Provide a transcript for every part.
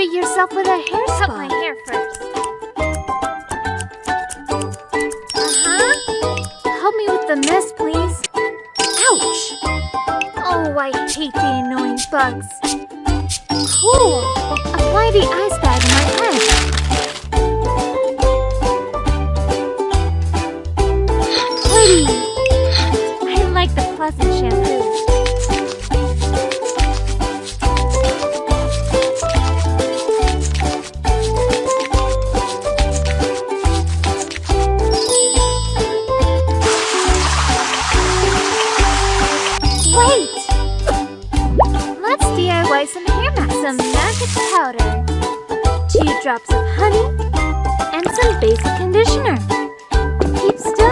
treat yourself with a hair Cut my hair first. Uh-huh. Help me with the mess, please. Ouch! Oh, I hate the annoying bugs. Cool. Apply the ice Some hair mask, Some magic powder, two drops of honey, and some basic conditioner. Keep stirring.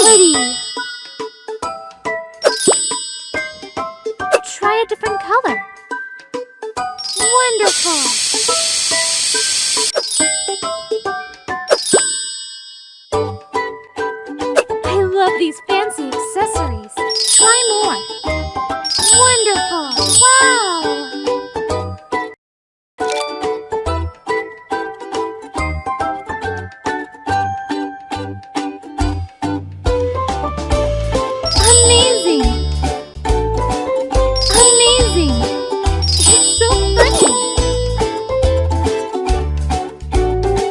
Pretty. Try a different color. Wonderful. I love these fancy accessories.